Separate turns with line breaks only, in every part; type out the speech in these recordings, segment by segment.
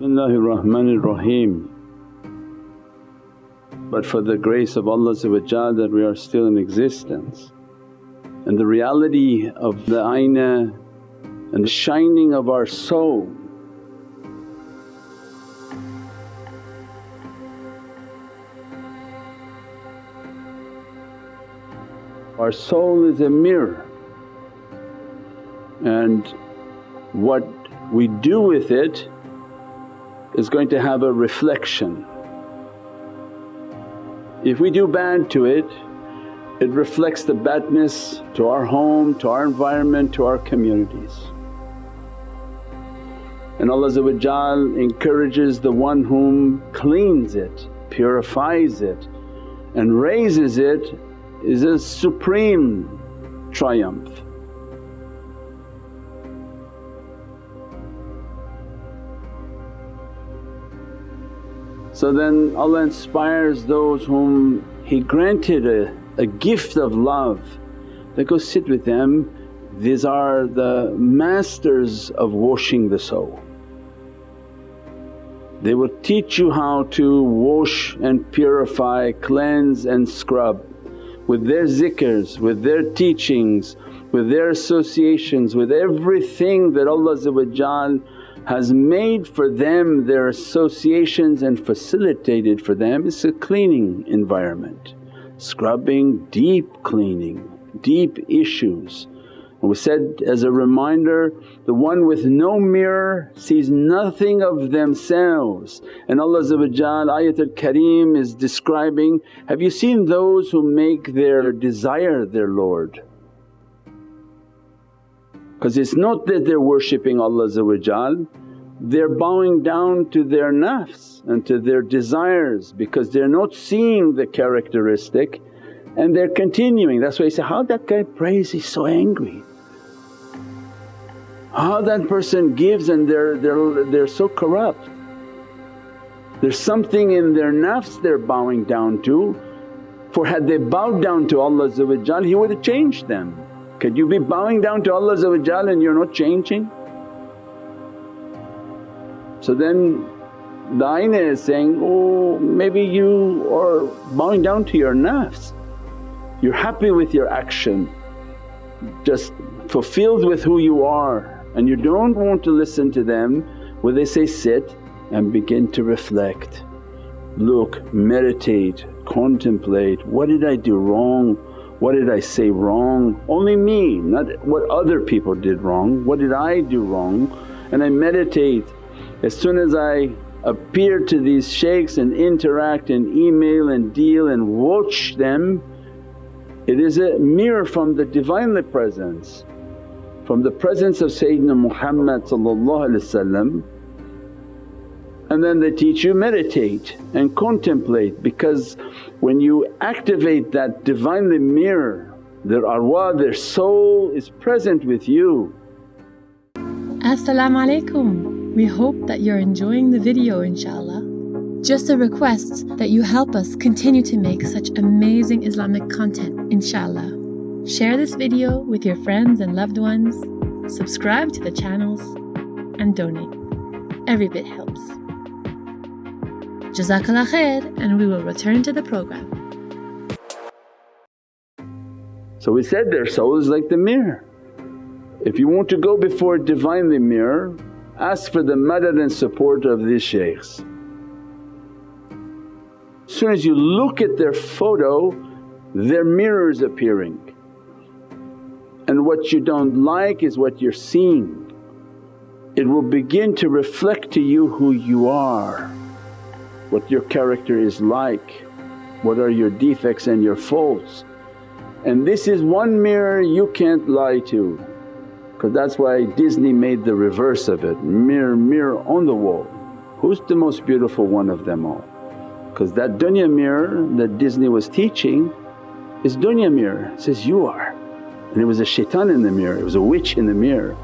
Bismillahir Rahmanir Rahim. But for the grace of Allah that we are still in existence and the reality of the ayna and the shining of our soul Our soul is a mirror and what we do with it is going to have a reflection. If we do bad to it, it reflects the badness to our home, to our environment, to our communities. And Allah encourages the one whom cleans it, purifies it and raises it is a supreme triumph. So then Allah inspires those whom He granted a, a gift of love they go sit with them, these are the masters of washing the soul. They will teach you how to wash and purify, cleanse and scrub with their zikrs, with their teachings, with their associations, with everything that Allah has made for them their associations and facilitated for them is a cleaning environment, scrubbing, deep cleaning, deep issues. And we said as a reminder, the one with no mirror sees nothing of themselves and Allah Ayatul Kareem is describing, have you seen those who make their desire their Lord? Because it's not that they're worshipping Allah they're bowing down to their nafs and to their desires because they're not seeing the characteristic and they're continuing. That's why you say, how that guy prays he's so angry. How that person gives and they're, they're, they're so corrupt. There's something in their nafs they're bowing down to for had they bowed down to Allah He would have changed them. Could you be bowing down to Allah and you're not changing? So then the ayna is saying, oh maybe you are bowing down to your nafs, you're happy with your action, just fulfilled with who you are and you don't want to listen to them where they say, sit and begin to reflect, look, meditate, contemplate, what did I do wrong? What did I say wrong? Only me, not what other people did wrong, what did I do wrong? And I meditate. As soon as I appear to these shaykhs and interact and email and deal and watch them, it is a mirror from the Divinely Presence, from the presence of Sayyidina Muhammad and then they teach you meditate and contemplate because when you activate that Divinely mirror, their arwah, their soul is present with you.
As-salamu alaykum. We hope that you're enjoying the video inshaAllah. Just a request that you help us continue to make such amazing Islamic content inshaAllah. Share this video with your friends and loved ones, subscribe to the channels and donate. Every bit helps. Jazakallah khair and we will return to the program.
So we said their soul is like the mirror. If you want to go before a Divinely mirror, ask for the madad and support of these shaykhs. As soon as you look at their photo, their mirror is appearing and what you don't like is what you're seeing. It will begin to reflect to you who you are what your character is like, what are your defects and your faults. And this is one mirror you can't lie to because that's why Disney made the reverse of it, mirror, mirror on the wall. Who's the most beautiful one of them all? Because that dunya mirror that Disney was teaching is dunya mirror, it says, you are. And it was a shaitan in the mirror, it was a witch in the mirror.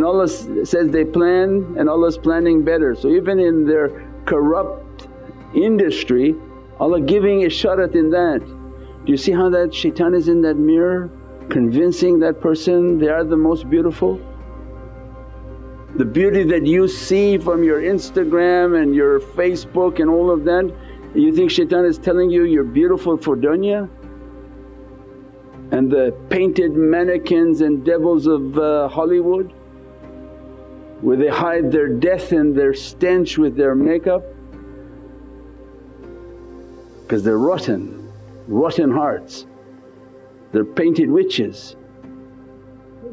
And Allah says they plan and Allah's planning better. So even in their corrupt industry Allah giving isharat in that. Do you see how that shaitan is in that mirror convincing that person they are the most beautiful? The beauty that you see from your Instagram and your Facebook and all of that, you think shaitan is telling you you're beautiful for dunya? And the painted mannequins and devils of uh, Hollywood where they hide their death and their stench with their makeup because they're rotten, rotten hearts. They're painted witches.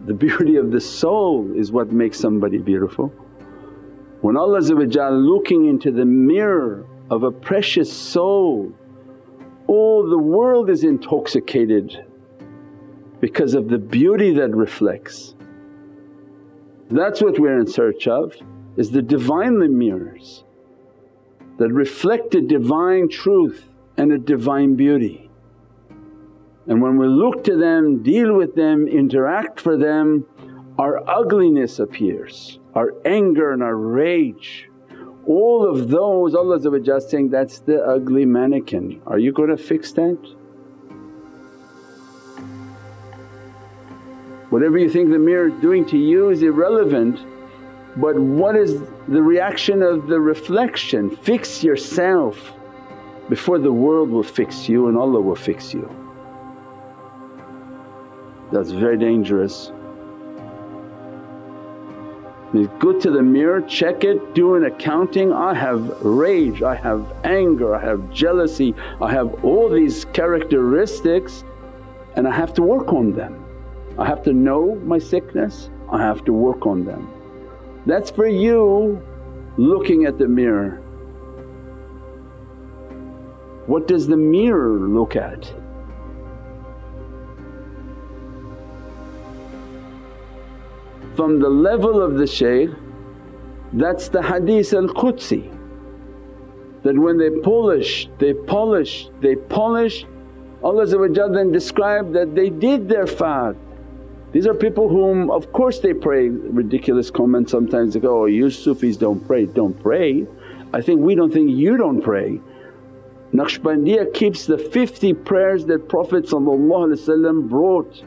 The beauty of the soul is what makes somebody beautiful. When Allah looking into the mirror of a precious soul, all the world is intoxicated because of the beauty that reflects. That's what we're in search of is the Divinely mirrors that reflect a divine truth and a divine beauty. And when we look to them, deal with them, interact for them, our ugliness appears, our anger and our rage. All of those Allah saying, that's the ugly mannequin. Are you going to fix that? Whatever you think the mirror is doing to you is irrelevant but what is the reaction of the reflection? Fix yourself before the world will fix you and Allah will fix you. That's very dangerous. Go to the mirror, check it, do an accounting, I have rage, I have anger, I have jealousy, I have all these characteristics and I have to work on them. I have to know my sickness, I have to work on them. That's for you looking at the mirror. What does the mirror look at? From the level of the shaykh that's the hadith al-Qudsi that when they polish, they polish, they polish Allah then described that they did their fard. These are people whom of course they pray, ridiculous comments sometimes they go, oh you Sufis don't pray, don't pray. I think we don't think you don't pray. Naqshbandiya keeps the 50 prayers that Prophet brought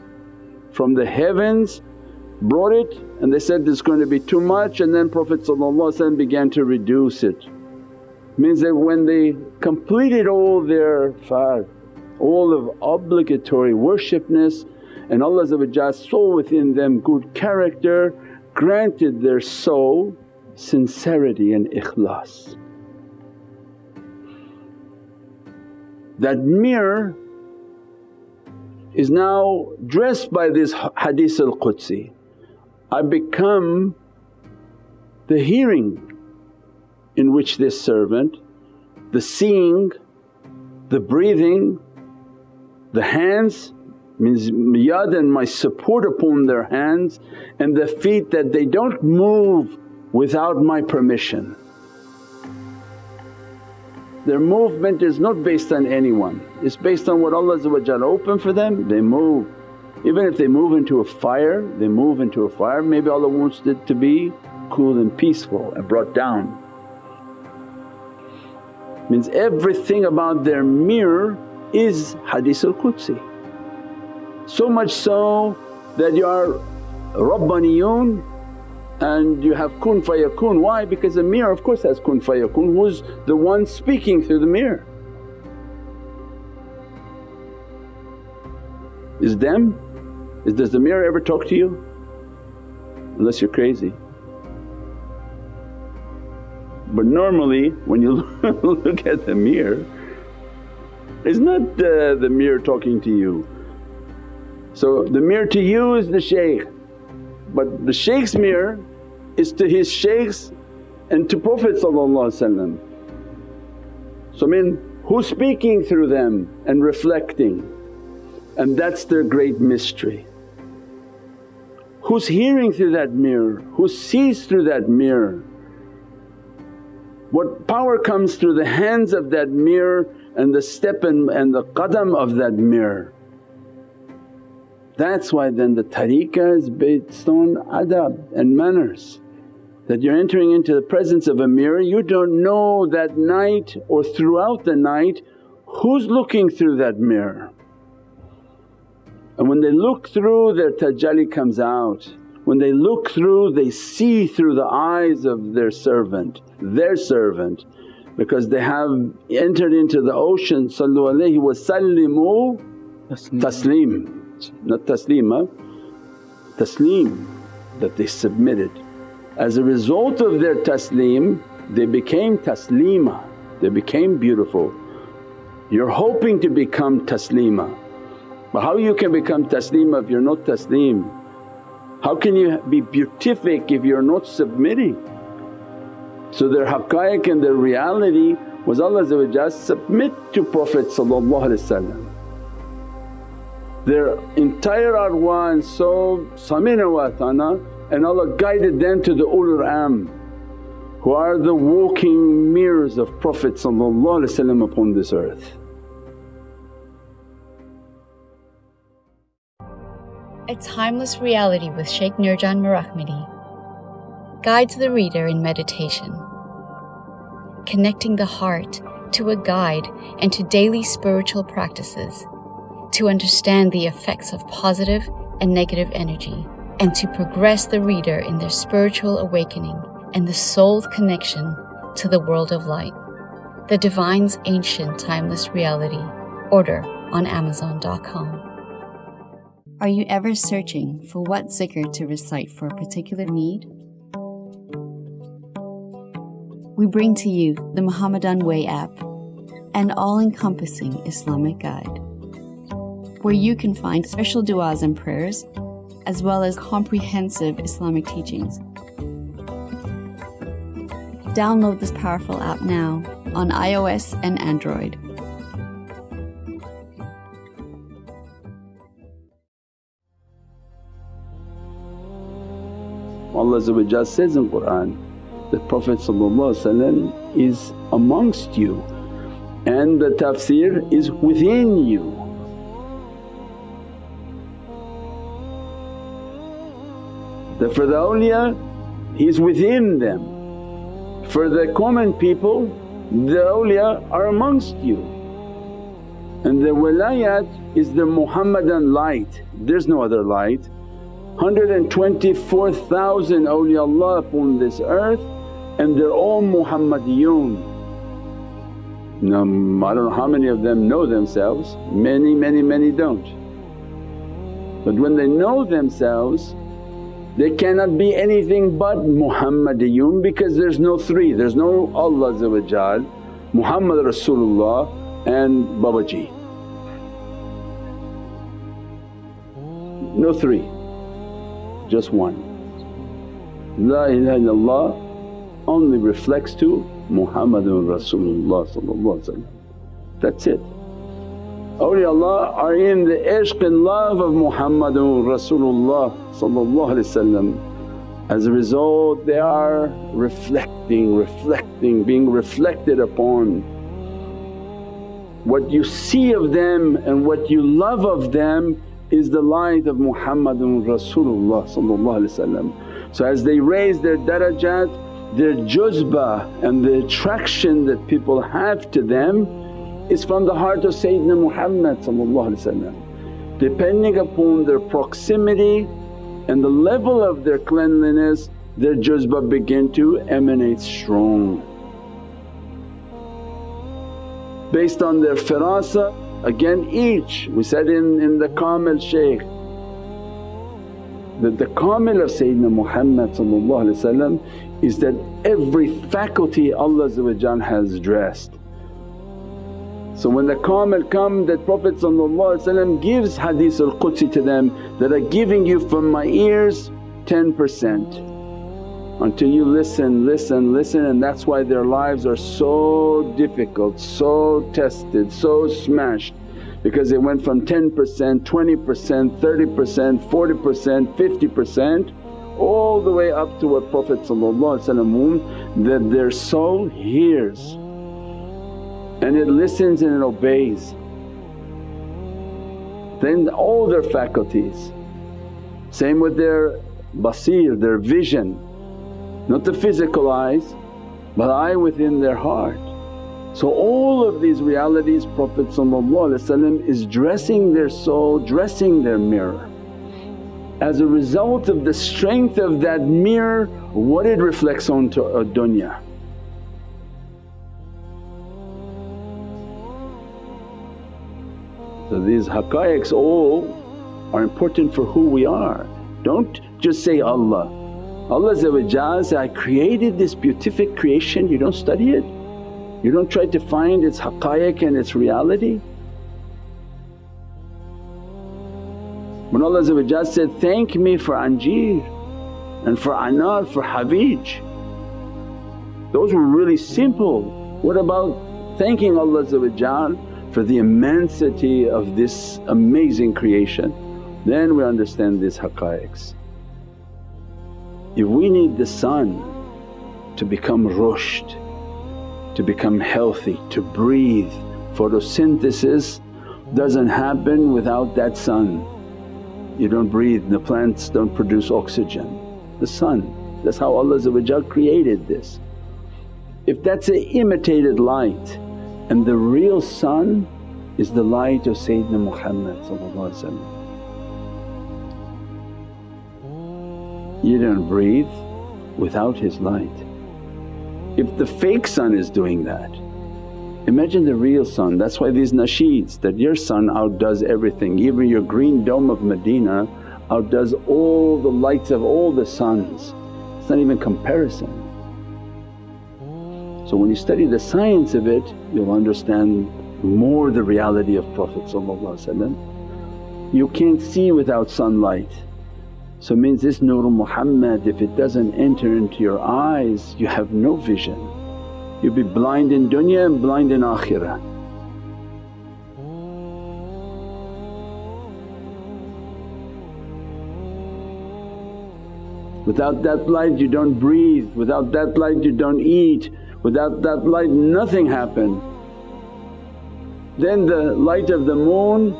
from the heavens, brought it and they said there's going to be too much and then Prophet began to reduce it. Means that when they completed all their fard, all of obligatory worshipness and Allah saw within them good character, granted their soul sincerity and ikhlas. That mirror is now dressed by this hadith al-Qudsi. I become the hearing in which this servant, the seeing, the breathing, the hands means yad and my support upon their hands and the feet that they don't move without my permission. Their movement is not based on anyone, it's based on what Allah open for them, they move. Even if they move into a fire, they move into a fire, maybe Allah wants it to be cool and peaceful and brought down. Means everything about their mirror is Hadith al-Qudsi. So much so that you are Rabbaniyun and you have kun fayakun. Why? Because the mirror of course has kun fayakun, who's the one speaking through the mirror? Is them? Is, does the mirror ever talk to you? Unless you're crazy. But normally when you look at the mirror, it's not uh, the mirror talking to you. So the mirror to you is the shaykh but the shaykh's mirror is to his shaykhs and to Prophet So I mean who's speaking through them and reflecting and that's their great mystery. Who's hearing through that mirror, who sees through that mirror. What power comes through the hands of that mirror and the step and, and the qadam of that mirror. That's why then the tariqah is based on adab and manners that you're entering into the presence of a mirror, you don't know that night or throughout the night who's looking through that mirror. And when they look through their tajalli comes out. when they look through they see through the eyes of their servant, their servant because they have entered into the ocean sallu alayhi wa sallimu taslim, not taslima, taslim that they submitted. As a result of their taslim they became taslima, they became beautiful. You're hoping to become taslima but how you can become taslima if you're not taslim? How can you be beatific if you're not submitting? So their haqqaiq and their reality was Allah submit to Prophet Their entire arwah and soul samina wa atana and Allah guided them to the ulul am who are the walking mirrors of Prophet upon this earth.
A Timeless Reality with Shaykh Nurjan Mirahmadi guides the reader in meditation, connecting the heart to a guide and to daily spiritual practices to understand the effects of positive and negative energy and to progress the reader in their spiritual awakening and the soul's connection to the world of light. The Divine's Ancient Timeless Reality. Order on Amazon.com.
Are you ever searching for what zikr to recite for a particular need? We bring to you the Muhammadan Way app, an all encompassing Islamic guide, where you can find special du'as and prayers, as well as comprehensive Islamic teachings. Download this powerful app now on iOS and Android.
Allah says in Qur'an that Prophet is amongst you and the tafsir is within you. For the awliya he's within them, for the common people the awliya are amongst you. And the wilayat is the Muhammadan light, there's no other light. 124,000 awliyaullah upon this earth and they're all Muhammadiyun. Now I don't know how many of them know themselves, many, many, many don't. But when they know themselves they cannot be anything but Muhammadiyun because there's no three, there's no Allah Muhammad Rasulullah and Babaji. No three just one. La ilaha illallah only reflects to Muhammadun Rasulullah that's it. Awliyaullah are in the ishq and love of Muhammadun Rasulullah as a result they are reflecting, reflecting, being reflected upon. What you see of them and what you love of them is the light of Muhammadun Rasulullah So as they raise their darajat, their juzba and the attraction that people have to them is from the heart of Sayyidina Muhammad Depending upon their proximity and the level of their cleanliness, their juzba begin to emanate strong. Based on their firasa Again each, we said in, in the Kamil Shaykh that the Kamil of Sayyidina Muhammad is that every faculty Allah has dressed. So when the Kamil come that Prophet gives hadith al-Qudsi to them that are giving you from my ears 10% until you listen, listen, listen and that's why their lives are so difficult, so tested, so smashed. Because it went from 10%, 20%, 30%, 40%, 50% all the way up to what Prophet that their soul hears and it listens and it obeys. Then all their faculties, same with their basir, their vision not the physical eyes but eye within their heart. So all of these realities Prophet is dressing their soul, dressing their mirror. as a result of the strength of that mirror what it reflects onto a dunya. So these haqqaiqs all are important for who we are. Don't just say Allah. Allah say, I created this beatific creation, you don't study it? You don't try to find its haqqaiq and its reality? When Allah said, thank me for Anjeer and for Anar, for Hawij. Those were really simple. What about thanking Allah for the immensity of this amazing creation, then we understand these haqqaiqs. If we need the sun to become rushed, to become healthy, to breathe, photosynthesis doesn't happen without that sun. You don't breathe, the plants don't produce oxygen. The sun, that's how Allah created this. If that's an imitated light and the real sun is the light of Sayyidina Muhammad You don't breathe without his light. If the fake sun is doing that, imagine the real sun. That's why these nasheeds that your sun outdoes everything, even your green dome of Medina outdoes all the lights of all the suns. It's not even comparison. So when you study the science of it you'll understand more the reality of Prophet You can't see without sunlight. So means this Nur Muhammad if it doesn't enter into your eyes you have no vision. You'll be blind in dunya and blind in akhirah. Without that light you don't breathe, without that light you don't eat, Without that light nothing happened. Then the light of the moon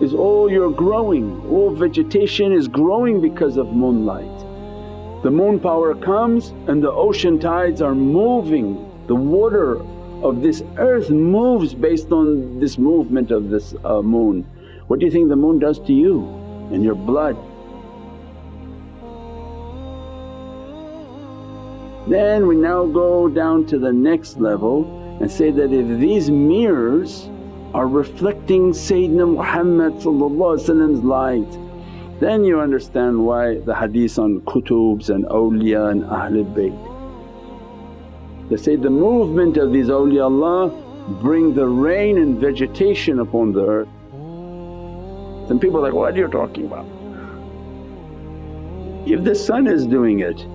is all your growing, all vegetation is growing because of moonlight. The moon power comes and the ocean tides are moving, the water of this earth moves based on this movement of this uh, moon. What do you think the moon does to you and your blood? Then we now go down to the next level and say that if these mirrors are reflecting Sayyidina Muhammad's light then you understand why the hadith on kutubs and awliya and Ahlul Bayt. They say the movement of these awliyaullah bring the rain and vegetation upon the earth. Some people are like, what are you talking about? If the sun is doing it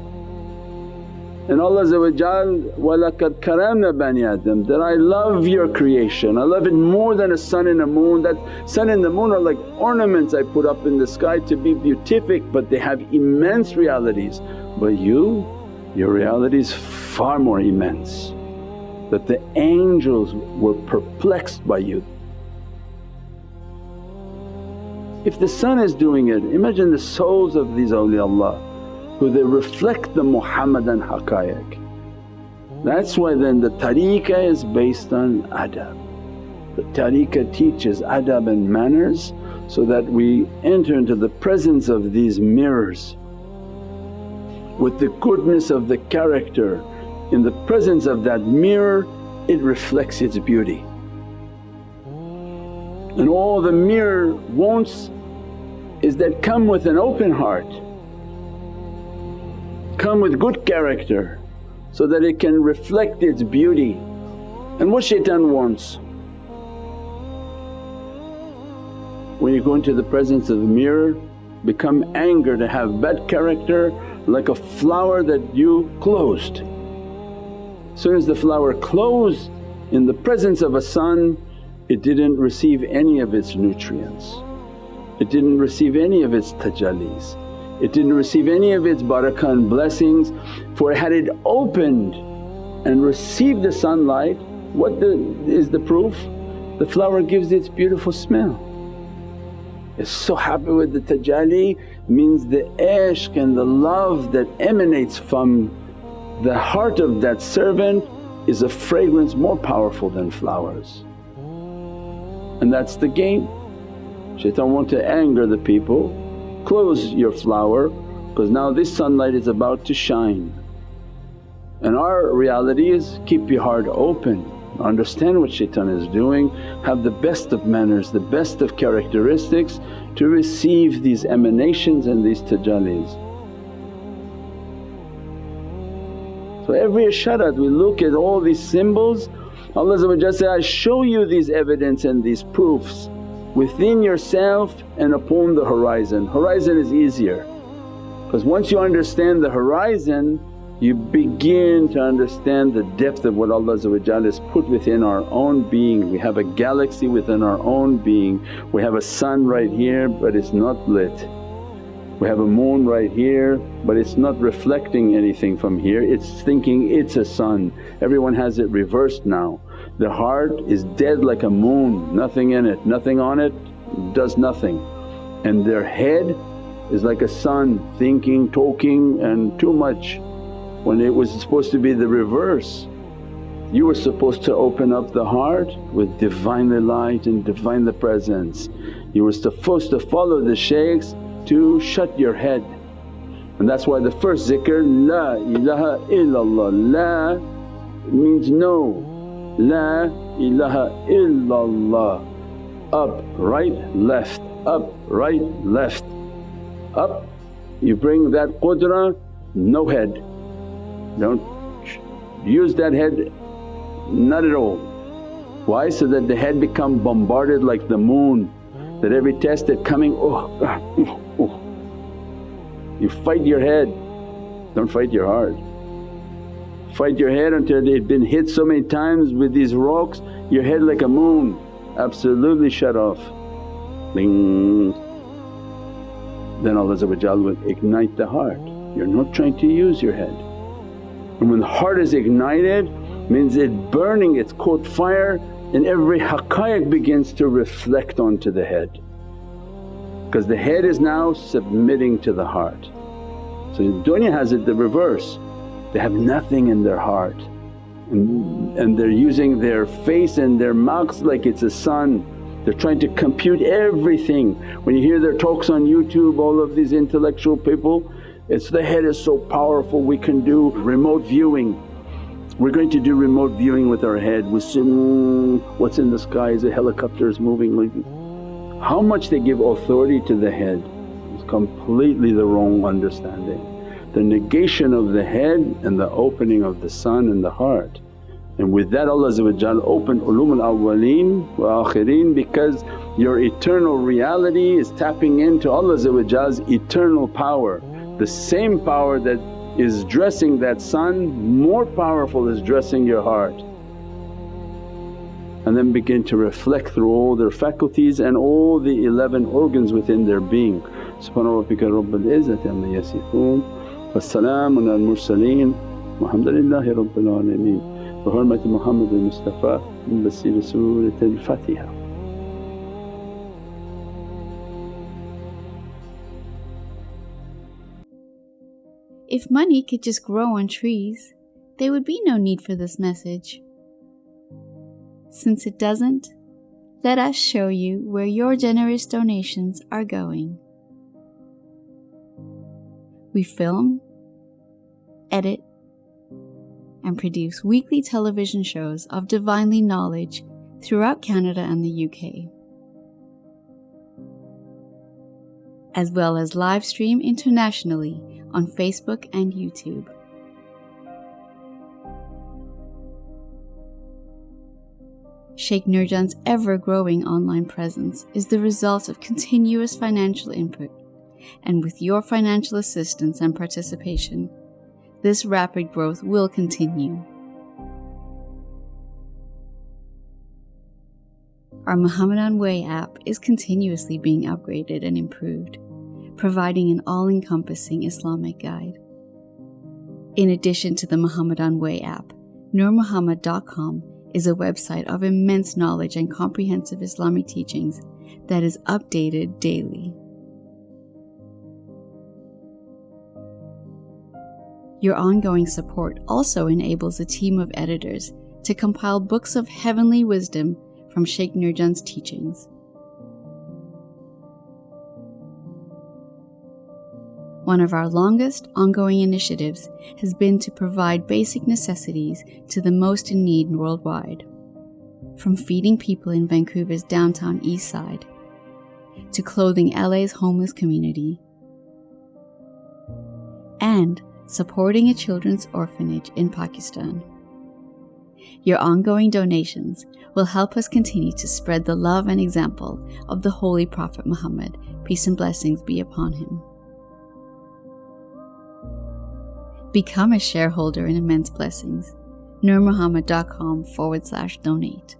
and Allah وَلَقَدْ karamna bani Adam that I love your creation, I love it more than a sun and a moon. That sun and the moon are like ornaments I put up in the sky to be beatific but they have immense realities. But you, your reality is far more immense that the angels were perplexed by you. If the sun is doing it, imagine the souls of these awliyaullah who they reflect the Muhammadan haqqaiq. That's why then the tariqah is based on adab. The tariqah teaches adab and manners so that we enter into the presence of these mirrors with the goodness of the character. In the presence of that mirror it reflects its beauty. And all the mirror wants is that come with an open heart come with good character so that it can reflect its beauty. And what shaitan wants? When you go into the presence of the mirror become anger to have bad character like a flower that you closed. Soon as the flower closed in the presence of a sun it didn't receive any of its nutrients, it didn't receive any of its tajallis. It didn't receive any of its barakah and blessings for had it opened and received the sunlight what the, is the proof? The flower gives its beautiful smell. It's so happy with the tajalli means the ishq and the love that emanates from the heart of that servant is a fragrance more powerful than flowers. And that's the game. Shaitan want to anger the people close your flower because now this sunlight is about to shine. And our reality is keep your heart open, understand what shaitan is doing, have the best of manners, the best of characteristics to receive these emanations and these tajallis. So every isharat we look at all these symbols Allah say, I show you these evidence and these proofs within yourself and upon the horizon. Horizon is easier because once you understand the horizon you begin to understand the depth of what Allah has put within our own being. We have a galaxy within our own being, we have a sun right here but it's not lit. We have a moon right here but it's not reflecting anything from here, it's thinking it's a sun. Everyone has it reversed now. The heart is dead like a moon, nothing in it, nothing on it, does nothing. And their head is like a sun thinking, talking and too much when it was supposed to be the reverse. You were supposed to open up the heart with Divinely Light and Divinely Presence. You were supposed to follow the shaykhs to shut your head. And that's why the first zikr, La ilaha illallah, La means no, La ilaha illallah, up, right, left, up, right, left, up. You bring that qudra, no head, don't use that head, not at all. Why? So that the head become bombarded like the moon that every test that coming, oh, ah, oh, oh. You fight your head, don't fight your heart. Fight your head until it been hit so many times with these rocks, your head like a moon, absolutely shut off. Bing. Then Allah will ignite the heart. You're not trying to use your head. And when the heart is ignited means it's burning, it's caught fire and every haqqaiq begins to reflect onto the head because the head is now submitting to the heart. So dunya has it the reverse, they have nothing in their heart and, and they're using their face and their mouths like it's a sun. They're trying to compute everything. When you hear their talks on YouTube all of these intellectual people, it's the head is so powerful we can do remote viewing we're going to do remote viewing with our head, we see mm, what's in the sky is a helicopter is moving like How much they give authority to the head is completely the wrong understanding. The negation of the head and the opening of the sun and the heart. And with that Allah open ulum al-awwaleen wa akhirin because your eternal reality is tapping into Allah's eternal power. The same power that is dressing that sun, more powerful is dressing your heart. And then begin to reflect through all their faculties and all the 11 organs within their being. Subhana rabbika rabbil izzati amma yasifoon al mursaleen walhamdulillahi rabbil alameen. Bi hurmati Muhammad al-Mustafa Surat al-Fatiha.
If money could just grow on trees, there would be no need for this message. Since it doesn't, let us show you where your generous donations are going. We film, edit, and produce weekly television shows of divinely knowledge throughout Canada and the UK, as well as live stream internationally on Facebook and YouTube. Sheikh Nurjan's ever growing online presence is the result of continuous financial input, and with your financial assistance and participation, this rapid growth will continue. Our Muhammadan Way app is continuously being upgraded and improved providing an all encompassing Islamic guide. In addition to the Muhammadan Way app, NurMuhammad.com is a website of immense knowledge and comprehensive Islamic teachings that is updated daily. Your ongoing support also enables a team of editors to compile books of heavenly wisdom from Sheikh Nurjan's teachings. One of our longest ongoing initiatives has been to provide basic necessities to the most in need worldwide. From feeding people in Vancouver's downtown east side to clothing LA's homeless community and supporting a children's orphanage in Pakistan. Your ongoing donations will help us continue to spread the love and example of the Holy Prophet Muhammad, peace and blessings be upon him. Become a shareholder in Immense Blessings. NurMuhammad.com forward slash donate.